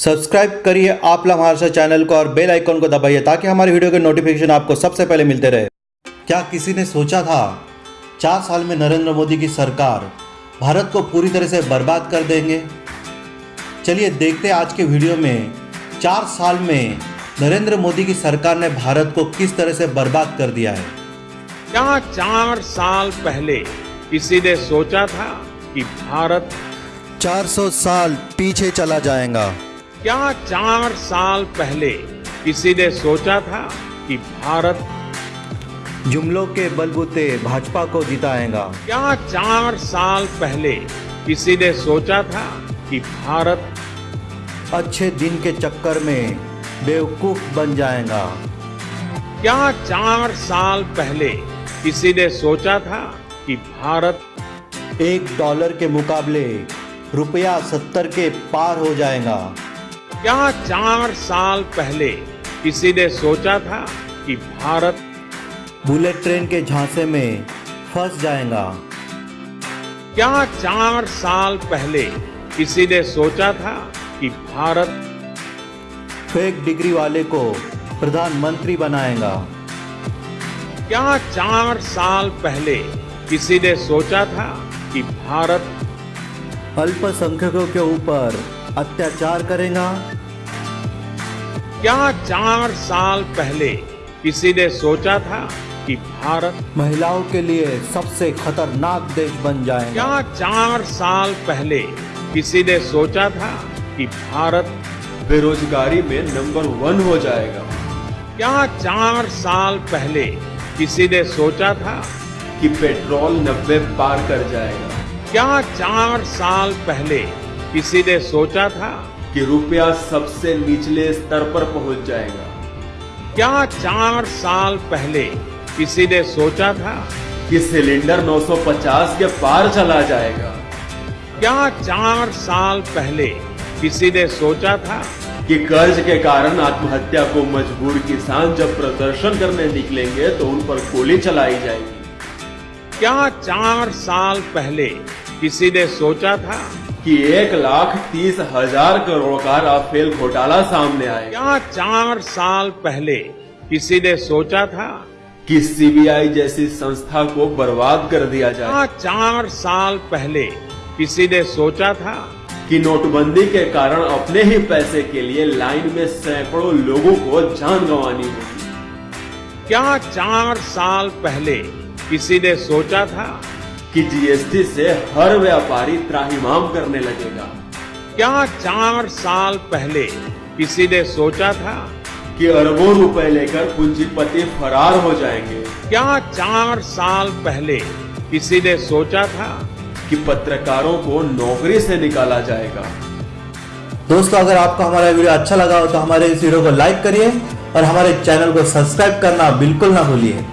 Subscribe करिए आप Maharashtra channel को और बेल आइकॉन को दबाइए ताकि हमारे वीडियो के नोटिफिकेशन आपको सबसे पहले मिलते रहे। क्या किसी ने सोचा था चार साल में नरेंद्र मोदी की सरकार भारत को पूरी तरह से बर्बाद कर देंगे? चलिए देखते हैं आज के वीडियो में चार साल में नरेंद्र मोदी की सरकार ने भारत को किस तरह से बर्बाद कर दिया है? क्या चार साल पहले किसी ने सोचा था कि भारत 400 साल पीछे चला जाएगा? क्या चार साल पहले किसी ने सोचा था कि भारत जुमलों के बलबूते भाजपा को जिताएगा। क्या चार साल पहले किसी ने सोचा था कि भारत अच्छे दिन के चक्कर में बेवकूफ़ बन जाएगा। क्या चार साल पहले किसी ने सोचा था कि भारत एक डॉलर के मुकाबले रुपया सत्तर के पार हो जाएगा। क्या चार साल पहले किसी ने सोचा था कि भारत बुलेट ट्रेन के झांसे में फंस जाएगा? क्या चार साल पहले किसी ने सोचा था कि भारत फेक डिग्री वाले को प्रधानमंत्री बनाएगा? क्या चार साल पहले किसी ने सोचा था कि भारत अल्पसंख्यकों के ऊपर अत्याचार करेगा। क्या चार साल पहले किसी ने सोचा था कि भारत महिलाओं के लिए सबसे खतरनाक देश बन जाएगा। क्या चार साल पहले किसी ने सोचा था कि भारत बेरोजगारी में नंबर वन हो जाएगा। क्या चार साल पहले किसी ने सोचा था कि पेट्रोल नब्बे पार कर जाएगा। क्या चार साल पहले किसी ने सोचा था कि रुपया सबसे निचले स्तर पर पहुँच जाएगा। क्या चार साल पहले किसी ने सोचा था कि सिलेंडर 950 के पार चला जाएगा। क्या चार साल पहले किसी ने सोचा था कि कर्ज के कारण आत्महत्या को मजबूर किसान जब प्रदर्शन करने निकलेंगे तो उन पर गोली चलाई जाएगी। क्या चार साल पहले किसी ने सोचा था कि एक लाख तीस हज़ार करोड़ का राफेल घोटाला सामने आएगा क्या चार साल पहले किसी ने सोचा था? कि सीबीआई जैसी संस्था को बर्बाद कर दिया जाए। क्या चार साल पहले किसी ने सोचा था? कि नोटबंदी के कारण अपने ही पैसे के लिए लाइन में सैकड़ों लोगों को जान गंवानी होगी। क्या चार साल पहले किसी ने सोचा था? कि जीएसटी से हर व्यापारी त्राहिमाम करने लगेगा। क्या चार साल पहले किसी ने सोचा था कि अरबों रुपए लेकर पूंजीपति फरार हो जाएँगे? क्या चार साल पहले किसी ने सोचा था कि पत्रकारों को नौकरी से निकाला जाएगा? दोस्तों अगर आपको हमारा वीडियो अच्छा लगा हो तो हमारे इस वीडियो को लाइक करिए और हमारे चैनल को सब्सक्राइब करना बिल्कुल ना भूलिए।